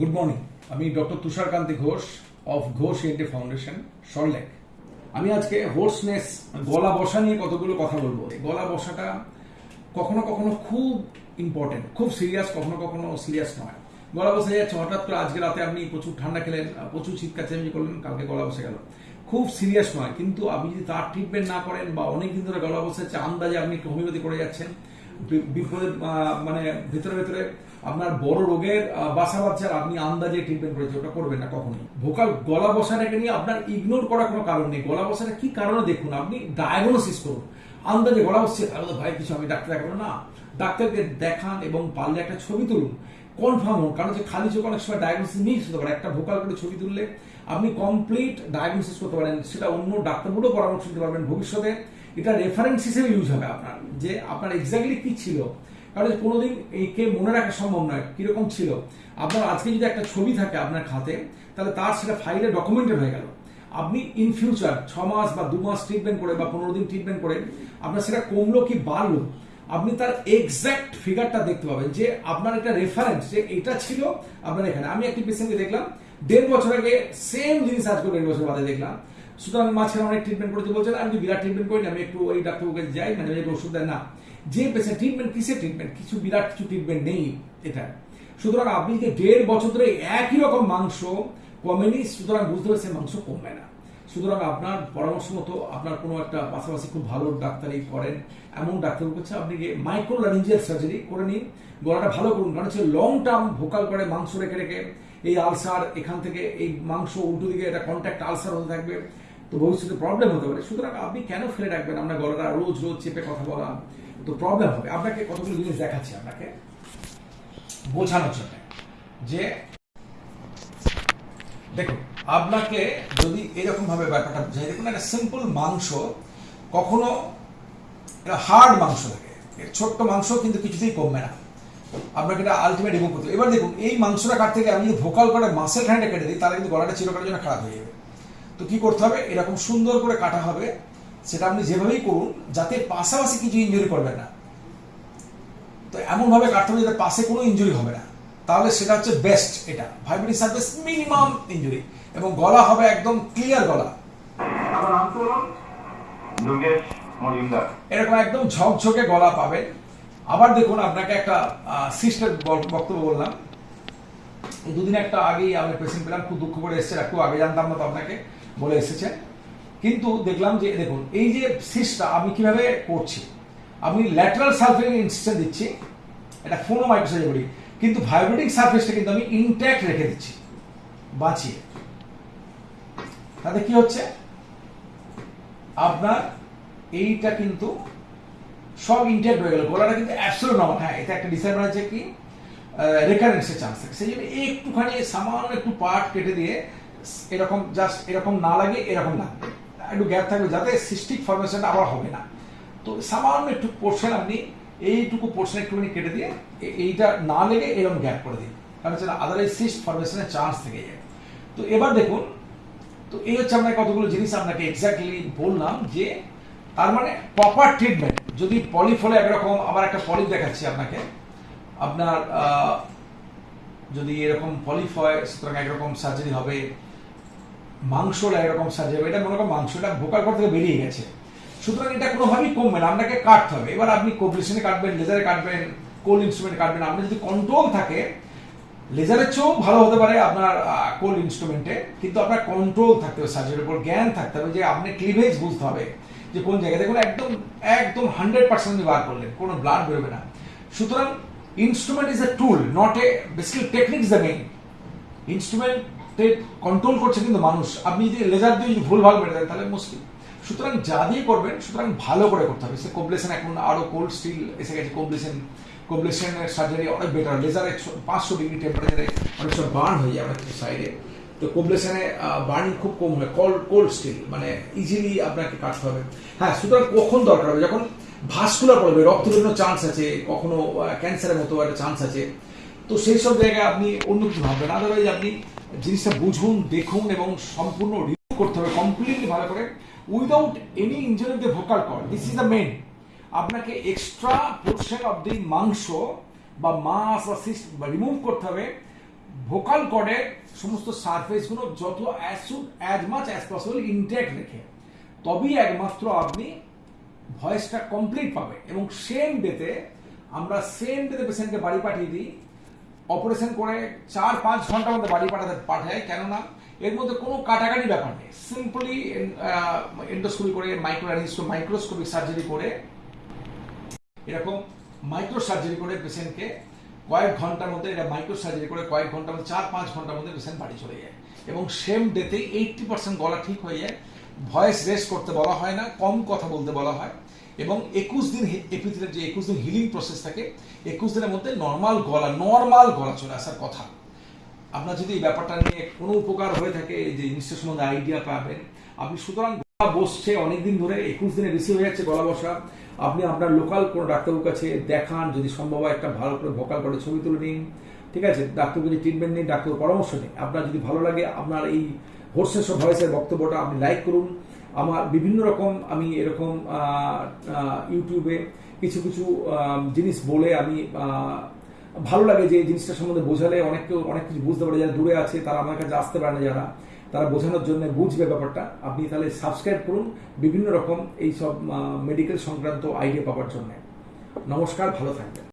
Good morning আমি doctor Tusharkanti Ghosh of Ghosh ENT foundation Salt Lake আমি আজকে hoarseness গলা বসা নিয়ে কতগুলো কথা বলব। গলা বসাটা কখনো কখনো খুব ইম্পর্টেন্ট খুব সিরিয়াস কখনো কখনো সিরিয়াস নয়। গলা বসে যাচ্ছে, হঠাৎ করে আজকে রাতে আপনি প্রচুর ঠান্ডা খেলেন প্রচুর চিৎকার চেঁচামেচি করলেন, কালকে গলা বসে গেল। খুব সিরিয়াস নয়, কিন্তু আপনি যদি তার ট্রিটমেন্ট না করেন বা অনেক দিন ধরে গলা বসে যাচ্ছে, আন্দাজে আপনি একটু হোমিওপ্যাথি করে যাচ্ছেন বিপদের মানে ভেতরে ভেতরে আপনার বড় রোগের বাসা বাচ্চা আর আপনি আন্দাজে ট্রিটমেন্ট করেছে ওটা করবেন না কখনোই। ভোকাল গলা বসাটাকে নিয়ে আপনার ইগনোর করার কোনো কারণ নেই। গলা বসাটা কি কারণে দেখুন, আপনি ডায়াগনোসিস করুন। আন্দাজে গলা বসছে তাহলে ভাই, কিছু আমি ডাক্তার দেখাবো না। ডাক্তারকে দেখান এবং পারলে একটা ছবি তুলুন। কনফার্ম হন, কারণ যে খালি চোখ অনেক সময় ডায়াগনোসিস মিস হতে পারে একটা ভোকাল করে ছবি তুললে আপনি কমপ্লিট ডায়াগনোসিস করতে পারেন। সেটা অন্য ডাক্তারগুলো পরামর্শ দিতে পারবেন ভবিষ্যতে। এটা রেফারেন্স হিসেবে ইউজ হবে আপনার, যে আপনার এক্স্যাক্টলি কি ছিল। কারণ কোনোদিন একে মনে রাখা সম্ভব নয়, কীরকম ছিল। আপনার আজকে যদি একটা ছবি থাকে আপনার খাতে, তাহলে তার সেটা ফাইলে ডকুমেন্টেড হয়ে গেল। আপনি ইন ফিউচার ছ মাস বা দু মাস ট্রিটমেন্ট করে বা পনেরো দিন ট্রিটমেন্ট করে, আপনার সেটা কমলো কি বাড়লো, আপনি তার এক্সাক্ট ফিগারটা দেখতে পাবেন যে আপনার একটা রেফারেন্স যে এটা ছিল আপনার এখানে। আমি একটি পেশেন্টকে দেখলাম, দেড় বছর আগে সেম জিনিস আজকে দেড় বছর বাদে দেখলাম। সুতরাং মাঝখানে অনেক ট্রিটমেন্ট করতে বলছেন আমি বিরাট ট্রিটমেন্ট করি আমি একটু ওই ডাক্তারবাবুকে যাই মানে একটু ওষুধ দেয়। না, যে পেশেন্ট ট্রিটমেন্ট কিসের ট্রিটমেন্ট কিছু বিরাট কিছু ট্রিটমেন্ট নেই এটা সুতরাং আপনি যে দেড় বছর ধরে একই রকম মাংস কমেনি, সুতরাং বুঝতে পারছেন মাংস কমবে না। সুতরাং আপনার পরামর্শ মতো আপনার কোনো একটা পাশাপাশি খুব ভালো ডাক্তারি করেন। এমন ডাক্তার করছে আপনি মাইক্রো লারিঞ্জিয়াল সার্জারি করে নিন, গলাটা ভালো করুন। কারণ হচ্ছে লং টার্ম ভোকাল করে মাংস রেখে রেখে এই আলসার এখান থেকে এই মাংস উল্টো দিকে এটা কন্ট্যাক্ট আলসার হতে থাকবে। তো ভবিষ্যতে প্রবলেম হতে পারে। সুতরাং আপনি কেন ফেলে রাখবেন? আমরা গলাটা রোজ রোজ চেপে কথা বলা, তো প্রবলেম হবে। আপনাকে কতগুলো জিনিস দেখাচ্ছি আপনাকে বোঝানোর জন্য। যে দেখুন, আপনাকে যদি এরকম ভাবে ব্যাপারটা বোঝাই, দেখুন একটা সিম্পল মাংস, কখনো হার্ড মাংস থাকে ছোট্ট মাংস কিন্তু কিছুতেই কমবে না। আপনাকে এটা আলটিমেট রিমুভ করতে। এবার দেখুন, এই মাংসটা কাটতে গিয়ে আমি যদি ভোকাল করে মাসেল হ্যান্ডে কেটে দিই, তাহলে কিন্তু গলাটা চিরকালের জন্য খারাপ হয়ে যাবে। তো কি করতে হবে? এরকম সুন্দর করে কাটা হবে। সেটা আপনি যেভাবেই করুন যাতে পাশাপাশি কিছু ইঞ্জুরি করবেন না। তো এমন ভাবে কাটতে হবে যাতে পাশে কোনো ইঞ্জুরি হবে না। তাহলে সেটা হচ্ছে বেস্ট এটা। ভাইব্রেটিং সার্ভিস মিনিমাম ইঞ্জুরি এবং গলা হবে একদম ক্লিয়ার গলা। এরকম একদম ঝকঝকে গলা পাবেন। আবার দেখুন আপনাকে একটা সিস্টার বক্তব্য বললাম। দুদিন একটা আগেই আমি পেশেন্ট পেলাম খুব দুঃখ করে এসেছে একটু আগে জানতাম না তো আপনাকে। বলে এসেছে। কিন্তু দেখলাম যে, দেখুন, এই যে সিস্টটা আমি কীভাবে করছি আমি ল্যাটারাল সার্ফেস ইনস্টেন্ট দিচ্ছি, এটা ফোনও মাইক্রোসাইজ করি কিন্তু ভাইব্রেটিং সার্ফেসটা কিন্তু আমি ইনট্যাক্ট রেখে দিচ্ছি, বাঁচিয়ে। তাতে কি হচ্ছে? আপনার এইটা কিন্তু সব ইনটেক্ট হয়ে গেল, গলাটা কিন্তু অ্যাবসোলুট নর্মাল হ্যাঁ এটা একটা ডিসঅ্যাডভান্টেজ আছে কি? রেকারেন্সের চান্স থাকে। সেই জন্য একটুখানি সামান্য একটু পার্ট কেটে দিয়ে এরকম জাস্ট এরকম না লাগে, এরকম লাগবে একটু গ্যাপ থাকবে যাতে সিস্টিক ফরমেশনটা আবার হবে না। তো সামান্য একটু পোর্শন আপনি এইটুকু পোর্শন একটুখানি কেটে দিয়ে এইটা না লেগে এরকম গ্যাপ করে দিন। কারণ সেটা আদারওয়াইজ সিস্ট ফরমেশনের চান্স থেকে যায়। তো এবার দেখুন, তো এই হচ্ছে আপনাকে কতগুলো জিনিস আপনাকে এক্স্যাক্টলি বললাম যে তার মানে প্রপার ট্রিটমেন্ট যদি পলিপ একরকম আবার একটা পলিপ দেখাচ্ছি আপনাকে। আপনার যদি এরকম পলিপ হয়, সুতরাং একরকম সার্জারি হবে মাংসটা একরকম সার্জারি হবে এটা মনে করেন মাংসটা ভোকার কর থেকে বেরিয়ে গেছে। সুতরাং এটা কোনোভাবেই কমবে না, আপনাকে কাটতে হবে। এবার আপনি কোবলিশনে কাটবেন, লেজারে কাটবেন কোল ইনস্ট্রুমেন্ট কাটবেন। আপনার যদি কন্ট্রোল থাকে, লেজারের চেয়েও ভালো হতে পারে আপনার কোল ইনস্ট্রুমেন্টে। কিন্তু আপনার কন্ট্রোল থাকতে হবে সার্জারির উপর জ্ঞান থাকতে হবে যে আপনি ক্লিভেজ বুঝতে হবে যে কোন জায়গায়। দেখুন, একদম একদম হান্ড্রেড পার্সেন্ট বার করলেন, কোনো ব্লাড বেরোবে না। সুতরাং instrument is a tool, not a, basically technique the main. ইনস্ট্রুমেন্টে control করছে কিন্তু মানুষ। আপনি যদি লেজার দিয়ে যদি ভুল ভালো মেরে দেন, তাহলে মুশকিল। সুতরাং যা দিয়ে করবেন, সুতরাং ভালো করে করতে হবে। সে কোবলেশন এখন আরও কোল্ড স্টিল এসে গেছে। কোবলেশন কোবলেশনের সার্জারি অনেক বেটার লেজারে পাঁচশো ডিগ্রি টেম্পারেচারে অনেক সময় বার্ন হয়ে যায় আমাদের সাইডে তো কোবলেশনে বার্নিং খুব কম হয়। কোল্ড কোল্ড স্টিল মানে ইজিলি আপনাকে কাটতে হবে। হ্যাঁ সুতরাং কখন দরকার হবে? যখন ভাস্কুলার রক্ত বেরোনোর চান্স আছে, কখনো ক্যান্সারের মতো একটা চান্স আছে। তো সেই সব জায়গায় আপনি অন্য কিছু ভাববেন। আদারওয়াইজ আপনি জিনিসটা বুঝুন, দেখুন এবং সম্পূর্ণ রিভিউ করতে হবে কমপ্লিটলি ভালো করে। Without any injury the vocal cord this is the main আপনাকে এক্সট্রা পোর্শন অফ দি মাংস বা মাছ বা সিস্ট রিমুভ করতে হবে। ভোকাল কর্ডের সমস্ত সারফেসগুলো যত as soon as much as possible intact রেখে। তবেই একমাত্র আপনি ভয়েসটা কমপ্লিট পাবে এবং সেম ডেতে আমরা সেম ডেতে পেশেন্টকে বাড়ি পাঠিয়ে দিই। অপারেশন করে চার, পাঁচ ঘণ্টার মধ্যে বাড়ি পাঠাতে, পাঠায়, কেননা এর মধ্যে কোনো কাটাকাটি ব্যাপার নেই। সিম্পলি এন্ডোস্কোপি করে মাইক্রো মাইক্রোস্কোপিক সার্জারি করে, এরকম মাইক্রো সার্জারি করে পেশেন্টকে কয়েক ঘণ্টার মধ্যে, এটা মাইক্রো সার্জারি করে কয়েক ঘণ্টার মধ্যে, চার, পাঁচ ঘণ্টার মধ্যে পেশেন্ট বাড়ি চলে যায়। এবং সেম ডেতে এইটটি পার্সেন্ট গলা ঠিক হয়ে যায়। ভয়েস রেস্ট করতে বলা হয় না, কম কথা বলতে বলা হয়। এবং একুশ দিন এপিথিলের যে একুশ দিন হিলিং প্রসেস থাকে, একুশ দিনের মধ্যে নর্মাল গলা নর্মাল গলা চলে আসার কথা। আপনার যদি এই ব্যাপারটা নিয়ে কোনো উপকার হয়ে থাকে যে জিনিসটার সম্বন্ধে আইডিয়া পাবেন, আপনি সুতরাং গলা বসছে অনেকদিন ধরে, একুশ দিনে বেশি হয়ে যাচ্ছে গলা বসা। আপনি আপনার লোকাল কোনো ডাক্তারবাবুর কাছে দেখান, যদি সম্ভব হয় একটা ভালো করে ভোকাল করে ছবি তুলে নিন। ঠিক আছে? ডাক্তার যদি ট্রিটমেন্ট নিন ডাক্তার পরামর্শ নিন আপনার যদি ভালো লাগে, আপনার এই হোর্সেস ভয়েসের বক্তব্যটা আপনি লাইক করুন। আমার বিভিন্ন রকম আমি এরকম ইউটিউবে কিছু কিছু জিনিস বলে আমি ভালো লাগে যে জিনিসটা সম্বন্ধে বোঝালে অনেক কেউ অনেক কিছু বুঝতে পারে। যারা দূরে আছে তারা আমার কাছে আসতে পারে না, যারা, তারা বোঝানোর জন্য বুঝবে ব্যাপারটা। আপনি তাহলে সাবস্ক্রাইব করুন বিভিন্ন রকম এই সব মেডিকেল সংক্রান্ত আইডিয়া পাওয়ার জন্য। নমস্কার, ভালো থাকবেন।